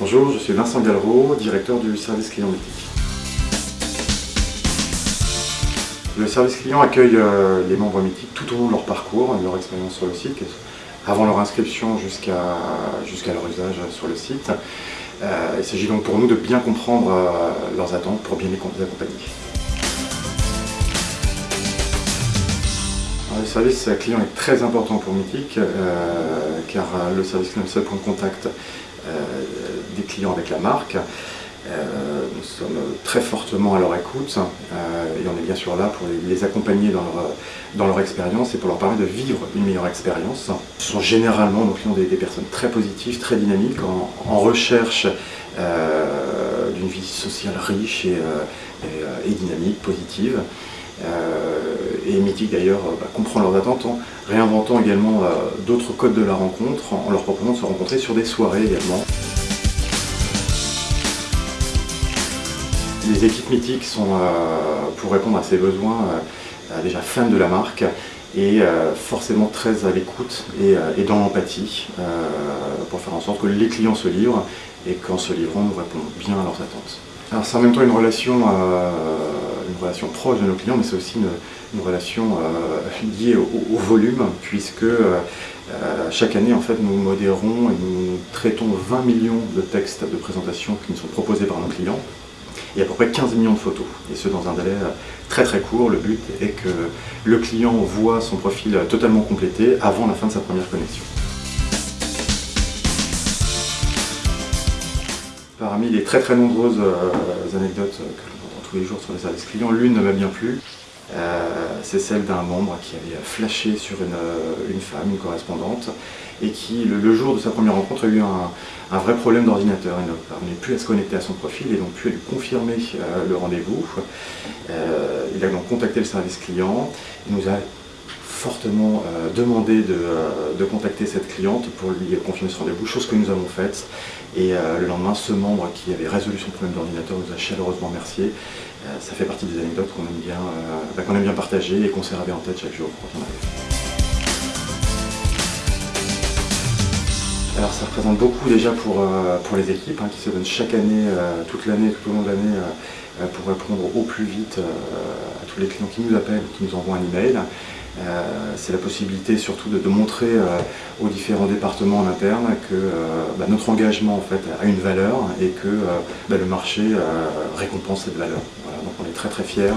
Bonjour, je suis Vincent Gallereau, directeur du service client mythique. Le service client accueille euh, les membres mythiques tout au long de leur parcours, de leur expérience sur le site, avant leur inscription jusqu'à leur usage sur le site. Euh, il s'agit donc pour nous de bien comprendre euh, leurs attentes pour bien les accompagner. le service client est très important pour Mythique car le service client est le seul point de contact des clients avec la marque. Euh, nous sommes très fortement à leur écoute euh, et on est bien sûr là pour les, accompagner dans leur, expérience et pour leur permettre de vivre une meilleure expérience. Ce sont généralement nos clients des, personnes très positives, très dynamiques, en, recherche euh, d'une vie sociale riche et, dynamique, positive. Et Mythique d'ailleurs bah, comprend leurs attentes en réinventant également d'autres codes de la rencontre, en leur proposant de se rencontrer sur des soirées également. Les équipes mythiques sont, euh, pour répondre à ces besoins, euh, déjà fans de la marque et euh, forcément très à l'écoute et, dans l'empathie pour faire en sorte que les clients se livrent et qu'en se livrant, nous répondons bien à leurs attentes. C'est en même temps une relation, une relation proche de nos clients, mais c'est aussi une, relation liée au, volume, puisque chaque année, en fait, nous modérons et nous traitons 20 millions de textes de présentation qui nous sont proposés par nos clients et à peu près 15 millions de photos, et ce dans un délai euh, très très court. Le but est que le client voit son profil totalement complété avant la fin de sa première connexion. Parmi les très très nombreuses euh, anecdotes que l'on entend tous les jours sur les services clients, l'une ne m'a bien plu. Euh, c'est celle d'un membre qui avait flashé sur une, femme, une correspondante, et qui, le, jour de sa première rencontre, a eu un, vrai problème d'ordinateur. Il ne parvenait plus à se connecter à son profil et donc plus à lui confirmer euh, le rendez-vous. Euh, il a donc contacté le service client, il nous a fortement demandé de, contacter cette cliente pour lui confirmer ce rendez-vous, chose que nous avons faite. Et le lendemain, ce membre qui avait résolu son problème d'ordinateur nous a chaleureusement remercié. ça fait partie des anecdotes qu'on aime bien bah, qu'on aime bien partager et conserver en tête chaque jour quand on arrive. Alors ça représente beaucoup déjà pour, euh, pour les équipes hein, qui se donnent chaque année, euh, toute l'année, tout au long de l'année euh, pour répondre au plus vite à tous les clients qui nous appellent, qui nous envoient un email. C'est la possibilité surtout de, montrer aux différents départements en interne que bah, notre engagement en fait a une valeur et que bah, le marché récompense cette valeur. donc on est très très fiers.